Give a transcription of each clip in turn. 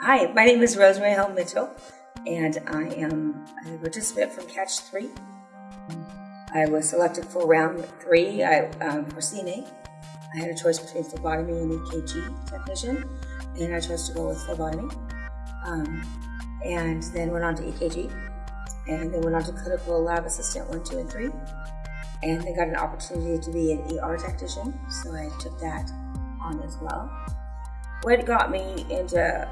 Hi, my name is Rosemary Hell Mitchell, and I am a participant from Catch 3. I was selected for round three I, um, for CNA. I had a choice between phlebotomy and EKG technician, and I chose to go with phlebotomy. Um, and then went on to EKG, and then went on to clinical lab assistant one, two, and three. And then got an opportunity to be an ER technician, so I took that on as well. What got me into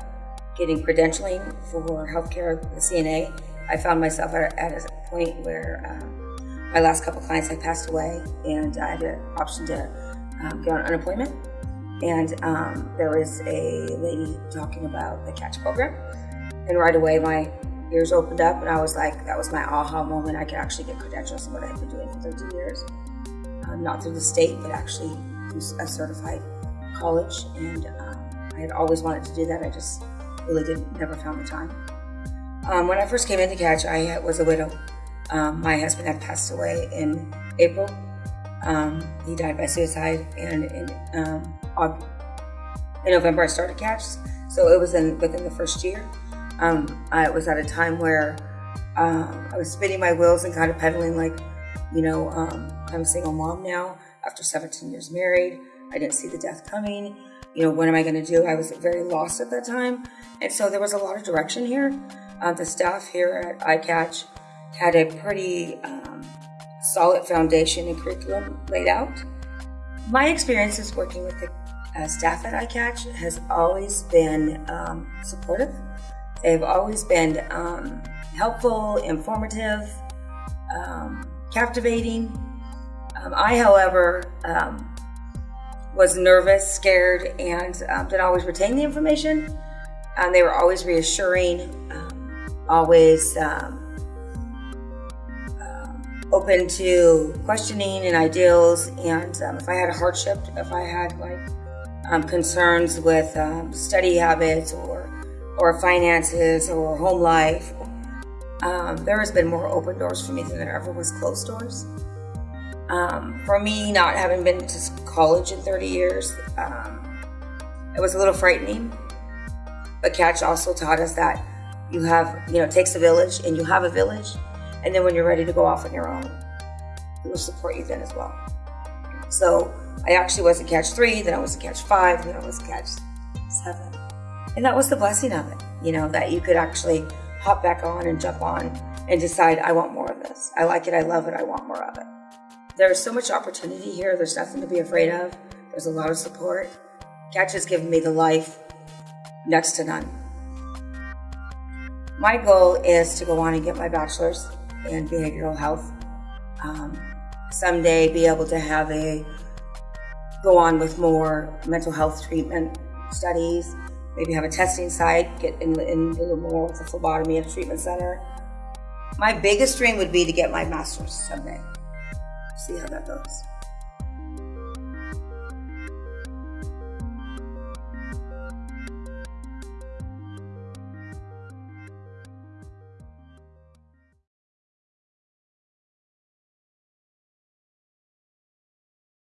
getting credentialing for healthcare, the CNA, I found myself at, a point where um, my last couple clients had passed away, and I had an option to um, get on unemployment. And um, there was a lady talking about the catch program, and right away my ears opened up, and I was like, that was my aha moment. I could actually get credentials in what I've been doing for 30 years, um, not through the state, but actually through a certified college. And um, I had always wanted to do that. I just really didn't, never found the time. Um, when I first came into Catch, I was a widow. Um, my husband had passed away in April. Um, he died by suicide, and in, um, in November I started Catch. So it was in within the first year. Um, I was at a time where um, I was spinning my wheels and kind of pedaling like, you know, I'm a single mom now after 17 years married. I didn't see the death coming you know, what am I going to do? I was very lost at that time. And so there was a lot of direction here. Uh, the staff here at iCatch had a pretty um, solid foundation and curriculum laid out. My experiences working with the uh, staff at iCatch has always been um, supportive. They've always been um, helpful, informative, um, captivating. Um, I, however, um, was nervous, scared, and um, didn't always retain the information. Um, they were always reassuring, um, always um, um, open to questioning and ideals. And um, if I had a hardship, if I had like concerns with study habits or or finances or home life, there has been more open doors for me than there ever was closed doors. Um, for me, not having been to college in 30 years, um, it was a little frightening. But Catch also taught us that you have, you know, it takes a village and you have a village. And then when you're ready to go off on your own, it will support you then as well. So I actually was in Catch 3, then I was in Catch 5, then I was in Catch 7. And that was the blessing of it, you know, that you could actually hop back on and jump on and decide, I want more of this. I like it, I love it, I want more of it. There's so much opportunity here. There's nothing to be afraid of. There's a lot of support. Catch has given me the life next to none. My goal is to go on and get my bachelor's in behavioral health. Um, someday be able to have a go on with more mental health treatment studies, maybe have a testing site, get in, in a little more with a phlebotomy at a treatment center. My biggest dream would be to get my master's someday see how that goes.